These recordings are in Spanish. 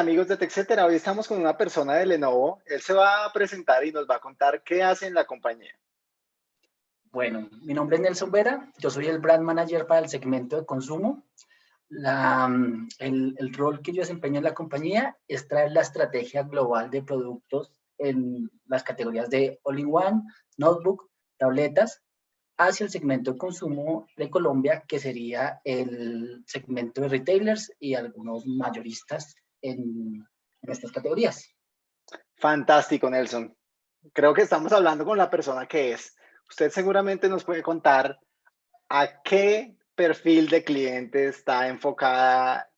amigos de TechCetera, hoy estamos con una persona de Lenovo. Él se va a presentar y nos va a contar qué hace en la compañía. Bueno, mi nombre es Nelson Vera, yo soy el Brand Manager para el segmento de consumo. el, el, rol que yo desempeño en la compañía es traer la estrategia global de productos en las categorías de All-in-One, Notebook, tabletas, hacia el segmento de consumo de Colombia, que sería el segmento de retailers y algunos mayoristas en, estas categorías. Fantástico, Nelson. Creo que estamos hablando con la persona que es. Usted seguramente nos puede contar a qué perfil de cliente está enfocada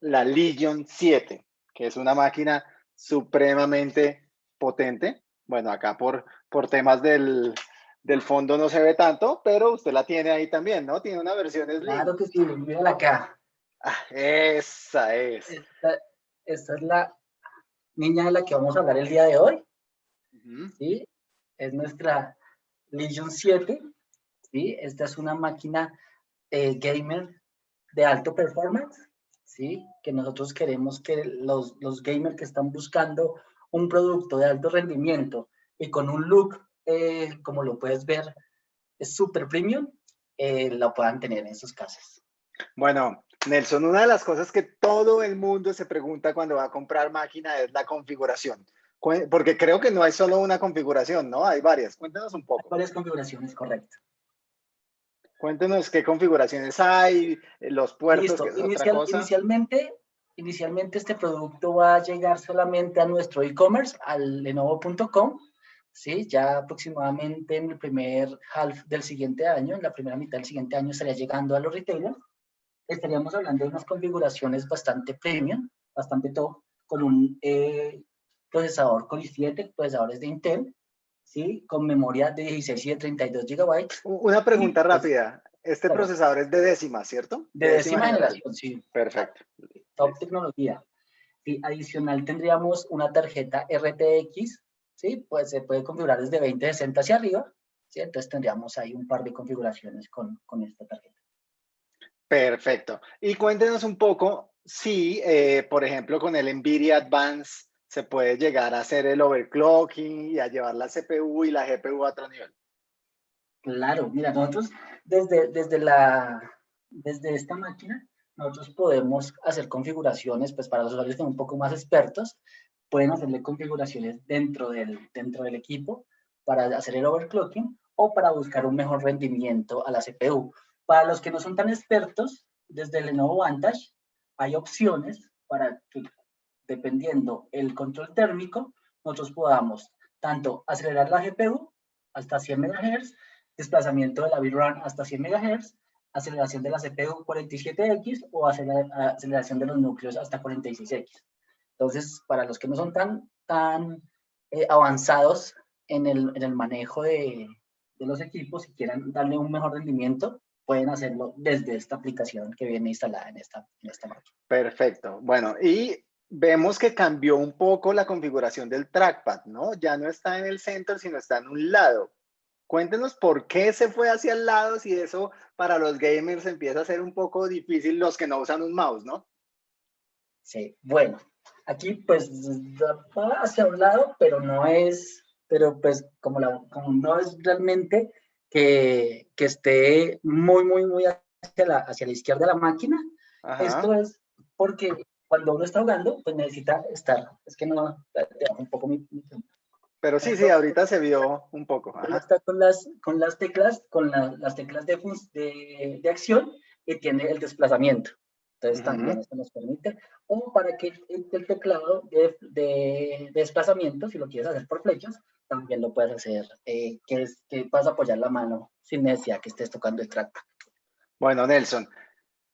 la Legion 7, que es una máquina supremamente potente. Bueno, acá por, por temas del, del fondo no se ve tanto, pero usted la tiene ahí también, ¿no? Tiene una versión Slim. Claro que sí, mírala acá. Ah, esa es esta es la niña de la que vamos a hablar el día de hoy. ¿sí? Es nuestra Legion 7. ¿sí? Esta es una máquina eh, gamer de alto performance, ¿sí? que nosotros queremos que los, los gamers que están buscando un producto de alto rendimiento y con un look, eh, como lo puedes ver, es súper premium, eh, lo puedan tener en sus casas. Bueno, Nelson, una de las cosas que todo el mundo se pregunta cuando va a comprar máquina es la configuración. Porque creo que no hay solo una configuración, ¿no? Hay varias. Cuéntanos un poco. varias configuraciones, correcto. Cuéntenos qué configuraciones hay, los puertos, Inicialmente, inicialmente este producto va a llegar solamente a nuestro e-commerce, al lenovo.com, ¿sí? Ya aproximadamente en el primer half del siguiente año, en la primera mitad del siguiente año estaría llegando a los retailers estaríamos hablando de unas configuraciones bastante premium, bastante top, con un eh, procesador Core i7, procesadores de Intel, ¿sí? con memoria de 16 y de 32 GB. Una pregunta pues, rápida. Este procesador es de décima, ¿cierto? De, décima, generación, sí. Perfecto. Top tecnología. Y adicional tendríamos una tarjeta RTX, ¿sí? Pues se puede configurar desde 2060 hacia arriba, ¿sí? Entonces tendríamos ahí un par de configuraciones con, con esta tarjeta. Perfecto. Y cuéntenos un poco si, eh, por ejemplo, con el NVIDIA Advance se puede llegar a hacer el overclocking y a llevar la CPU y la GPU a otro nivel. Claro, mira, nosotros desde, desde, la, desde esta máquina, nosotros podemos hacer configuraciones, pues para los usuarios que son un poco más expertos, pueden hacerle configuraciones dentro del, dentro del equipo para hacer el overclocking o para buscar un mejor rendimiento a la CPU. Para los que no son tan expertos, desde el Lenovo Vantage hay opciones para que, dependiendo el control térmico, nosotros podamos tanto acelerar la GPU hasta 100 MHz, desplazamiento de la VRAM hasta 100 MHz, aceleración de la CPU 47X o aceleración de los núcleos hasta 46X. Entonces, para los que no son tan, tan eh, avanzados en el, en el manejo de, de, los equipos y quieran darle un mejor rendimiento, pueden hacerlo desde esta aplicación que viene instalada en esta, en esta máquina. Perfecto. Bueno, y vemos que cambió un poco la configuración del trackpad, ¿no? Ya no está en el centro, sino está en un lado. Cuéntenos por qué se fue hacia el lado, si eso para los gamers empieza a ser un poco difícil los que no usan un mouse, ¿no? Sí, bueno, aquí pues va hacia un lado, pero no es, pero pues como, la, como no es realmente que, que esté muy, muy, muy hacia la, hacia la izquierda de la máquina. Esto es porque cuando uno está jugando, pues necesita estar. Es que no, un poco mi, Pero sí, sí, ahorita se vio un poco. Está con las, con las teclas, con las teclas de, de, de, acción y tiene el desplazamiento. Entonces también esto nos permite. O para que el, teclado de, de, desplazamiento, si lo quieres hacer por flechas, también lo puedes hacer, eh, que, es, que puedas apoyar la mano sin necesidad que estés tocando el track. Bueno, Nelson,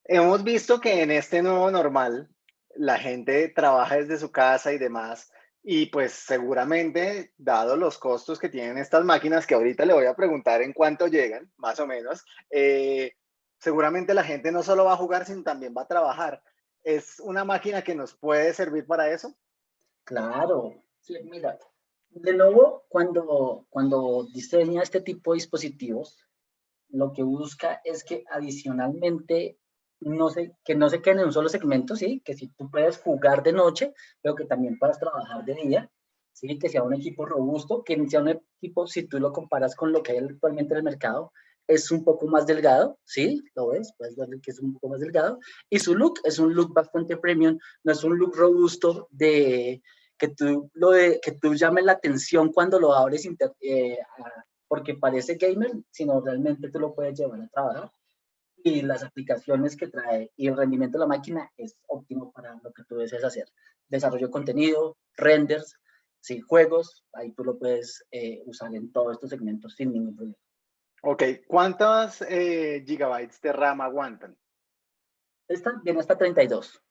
hemos visto que en este nuevo normal la gente trabaja desde su casa y demás, y pues seguramente, dado los costos que tienen estas máquinas, que ahorita le voy a preguntar en cuánto llegan, más o menos, eh, seguramente la gente no solo va a jugar, sino también va a trabajar. ¿Es una máquina que nos puede servir para eso? Claro, sí, mira, Lenovo, cuando, cuando diseña este tipo de dispositivos, lo que busca es que adicionalmente no se, que no se queden en un solo segmento, ¿sí? Que si tú puedes jugar de noche, pero que también puedas trabajar de día, ¿sí? Que sea un equipo robusto, que sea un equipo, si tú lo comparas con lo que hay actualmente en el mercado, es un poco más delgado, ¿sí? Lo ves, puedes ver que es un poco más delgado. Y su look es un look bastante premium, no es un look robusto de que tú, lo de, que tú llames la atención cuando lo abres eh, porque parece gamer, sino realmente tú lo puedes llevar a trabajar y las aplicaciones que trae y el rendimiento de la máquina es óptimo para lo que tú deseas hacer. Desarrollo de contenido, renders, sí, juegos, ahí tú lo puedes eh, usar en todos estos segmentos sin ningún problema. Ok, ¿cuántos eh, gigabytes de RAM aguantan? Esta viene hasta 32.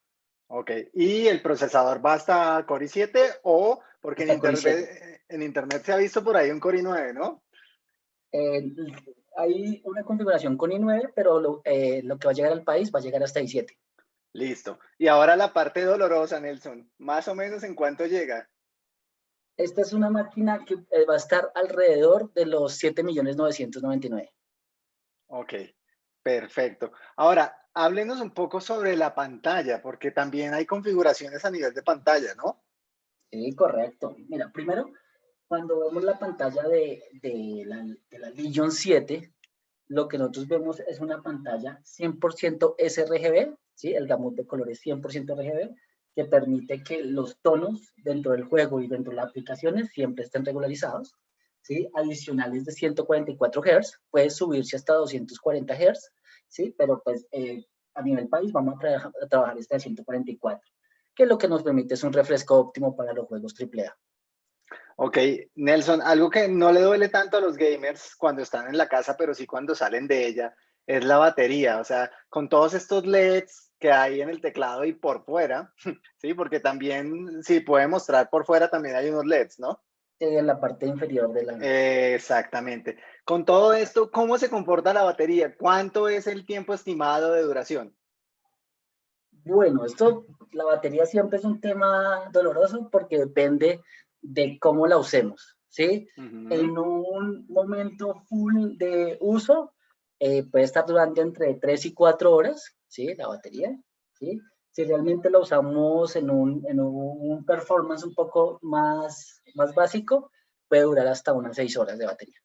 Ok, ¿y el procesador va hasta Core i7 o porque en internet, en internet, se ha visto por ahí un Core i9, ¿no? hay una configuración con i9, pero eh, lo, que va a llegar al país va a llegar hasta i7. Listo. Y ahora la parte dolorosa, Nelson. ¿Más o menos en cuánto llega? Esta es una máquina que eh, va a estar alrededor de los 7.999. Ok, perfecto. Ahora, háblenos un poco sobre la pantalla, porque también hay configuraciones a nivel de pantalla, ¿no? Sí, correcto. Mira, primero, cuando vemos la pantalla de, la, de la Legion 7, lo que nosotros vemos es una pantalla 100% sRGB, ¿sí? el gamut de colores 100% RGB, que permite que los tonos dentro del juego y dentro de las aplicaciones siempre estén regularizados. ¿sí? Adicionales de 144 Hz, puede subirse hasta 240 Hz, ¿sí? pero pues eh, a nivel país vamos a, a trabajar este de 144, que lo que nos permite es un refresco óptimo para los juegos AAA. Ok, Nelson, algo que no le duele tanto a los gamers cuando están en la casa, pero sí cuando salen de ella, es la batería. O sea, con todos estos LEDs que hay en el teclado y por fuera, sí, porque también, sí, puede mostrar por fuera, también hay unos LEDs, ¿no? en la parte inferior de la... exactamente. Con todo esto, ¿cómo se comporta la batería? ¿Cuánto es el tiempo estimado de duración? Bueno, esto, la batería siempre es un tema doloroso porque depende de cómo la usemos, ¿sí? En un momento full de uso, eh, puede estar durante entre 3 y 4 horas, ¿sí? La batería, ¿sí? Si realmente la usamos en un, en un performance un poco más, más básico, puede durar hasta unas 6 horas de batería.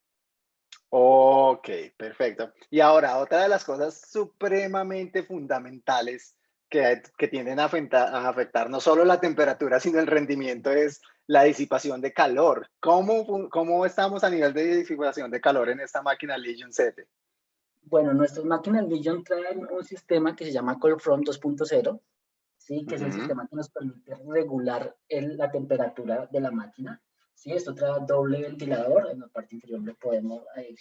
Ok, perfecto. Y ahora, otra de las cosas supremamente fundamentales que, que tienden a afectar, a afectar no solo la temperatura, sino el rendimiento es la disipación de calor. ¿Cómo, ¿Cómo estamos a nivel de disipación de calor en esta máquina Legion 7? Bueno, nuestras máquinas Legion traen un sistema que se llama ColdFront 2.0, ¿sí? que es el sistema que nos permite regular la temperatura de la máquina. ¿Sí? Esto trae doble ventilador, en la parte inferior lo podemos, eh,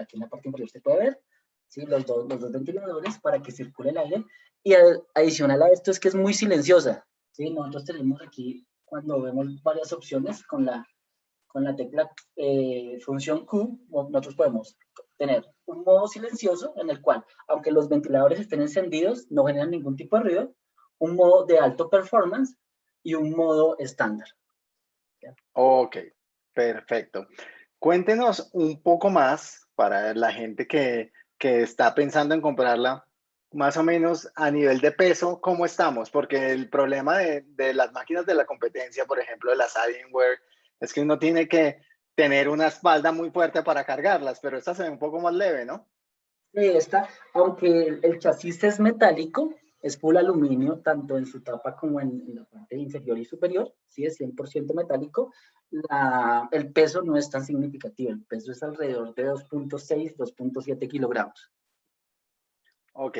aquí en la parte inferior se puede ver, ¿sí? los, dos, los dos ventiladores para que circule el aire. Y adicional a esto es que es muy silenciosa. ¿sí? Nosotros tenemos aquí cuando vemos varias opciones con la, con la tecla eh, función Q, nosotros podemos tener un modo silencioso en el cual, aunque los ventiladores estén encendidos, no generan ningún tipo de ruido, un modo de alto performance y un modo estándar. Ok, perfecto. Cuéntenos un poco más para la gente que, que está pensando en comprarla más o menos a nivel de peso, ¿cómo estamos? Porque el problema de, las máquinas de la competencia, por ejemplo, de las Alienware, es que uno tiene que tener una espalda muy fuerte para cargarlas, pero esta se ve un poco más leve, ¿no? Sí, esta, aunque el chasis es metálico, es full aluminio, tanto en su tapa como en, la parte inferior y superior, sí, es 100% metálico, el peso no es tan significativo, el peso es alrededor de 2.6, 2.7 kilogramos. Ok,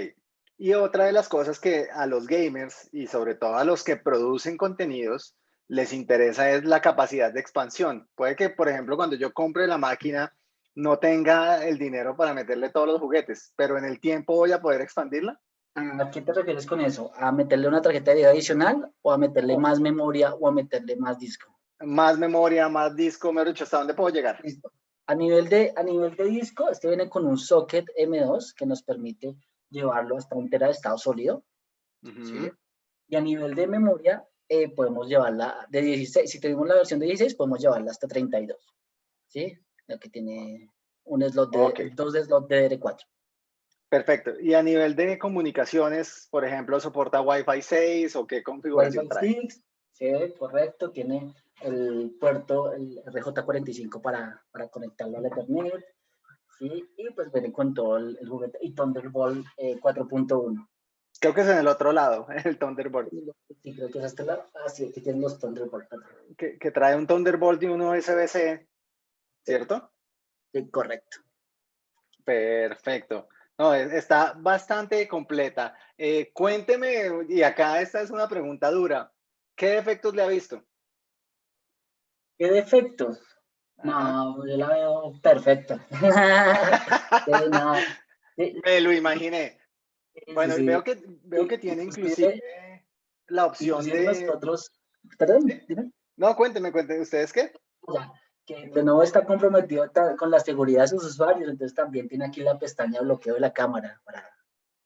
y otra de las cosas que a los gamers y sobre todo a los que producen contenidos les interesa es la capacidad de expansión. Puede que, por ejemplo, cuando yo compre la máquina no tenga el dinero para meterle todos los juguetes, pero en el tiempo voy a poder expandirla. ¿A qué te refieres con eso? ¿A meterle una tarjeta de video adicional o a meterle más memoria o a meterle más disco? Más memoria, más disco, me dicho, ¿hasta dónde puedo llegar? A nivel, de, a nivel de disco, este viene con un socket M2 que nos permite llevarlo hasta un tera de estado sólido. Y a nivel de memoria, eh, podemos llevarla de 16. Si tenemos la versión de 16, podemos llevarla hasta 32. ¿Sí? La que tiene un slot de, dos de slot de DDR4. Perfecto. Y a nivel de comunicaciones, por ejemplo, ¿soporta Wi-Fi 6 o qué configuración trae? 6, sí, correcto. Tiene el puerto, el RJ45 para, para conectarlo al Ethernet. Sí, y pues viene con todo el, juguete y Thunderbolt 4.1. Eh, creo que es en el otro lado, el Thunderbolt. Sí, creo que es este lado. Ah, sí, aquí tienen los Thunderbolt. Que, que trae un Thunderbolt y uno USB-C, ¿cierto? Sí, correcto. Perfecto. No, está bastante completa. Eh, cuénteme, y acá esta es una pregunta dura, ¿qué defectos le ha visto? ¿Qué defectos? No, yo la veo perfecta. Me lo imaginé. Bueno, veo que veo que tiene inclusive la opción de. Nosotros... Perdón, No, cuénteme, cuénteme, ¿ustedes qué? Que de nuevo está comprometido con la seguridad de sus usuarios, entonces también tiene aquí la pestaña de bloqueo de la cámara para,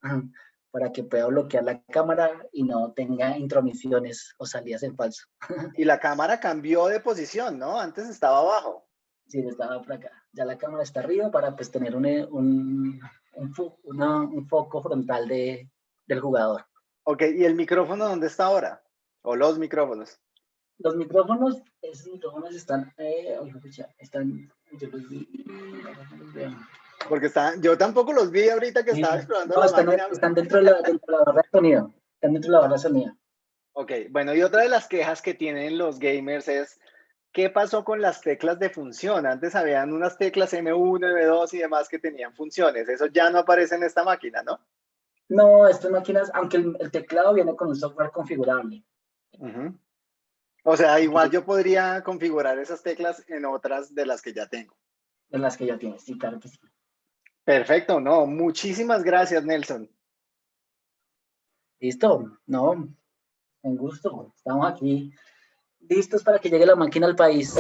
para que pueda bloquear la cámara y no tenga intromisiones o salidas en falso. Y la cámara cambió de posición, ¿no? Antes estaba abajo. Sí, estaba por acá. Ya la cámara está arriba para pues tener un, un, un, foco frontal de, del jugador. Ok, ¿y el micrófono dónde está ahora? ¿O los micrófonos? Los micrófonos, esos micrófonos están, eh, están, yo los vi, porque están, yo tampoco los vi ahorita que estaba explorando no, la están, máquina. están dentro de la, dentro de la barra de sonido, están dentro de la barra de sonido. Ok, bueno, y otra de las quejas que tienen los gamers es, ¿qué pasó con las teclas de función? Antes habían unas teclas M1, M2 y demás que tenían funciones, eso ya no aparece en esta máquina, ¿no? No, estas máquinas, aunque el, teclado viene con un software configurable. Uh o sea, igual yo podría configurar esas teclas en otras de las que ya tengo. De las que ya tienes, sí, claro que sí. Perfecto, no, muchísimas gracias, Nelson. Listo, no, un gusto. Estamos aquí listos para que llegue la máquina al país.